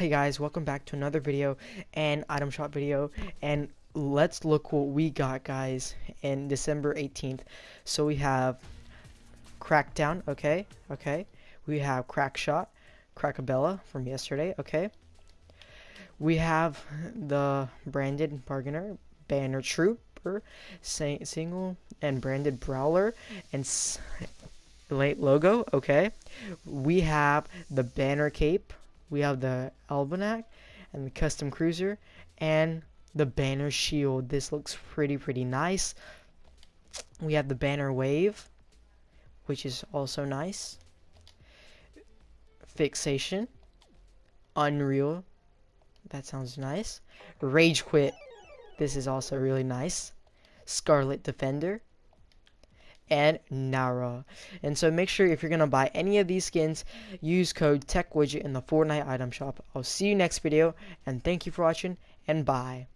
Hey guys, welcome back to another video and item shop video and let's look what we got guys in December 18th. So we have Crackdown, okay, okay. We have Crackshot, Crackabella from yesterday, okay. We have the branded bargainer, Banner Trooper, single and branded Brawler, and late logo, okay. We have the Banner Cape, we have the Almanac and the custom cruiser and the banner shield. This looks pretty, pretty nice. We have the banner wave, which is also nice. Fixation. Unreal. That sounds nice. Rage quit. This is also really nice. Scarlet Defender and Nara. And so make sure if you're going to buy any of these skins, use code TechWidget in the Fortnite item shop. I'll see you next video, and thank you for watching, and bye.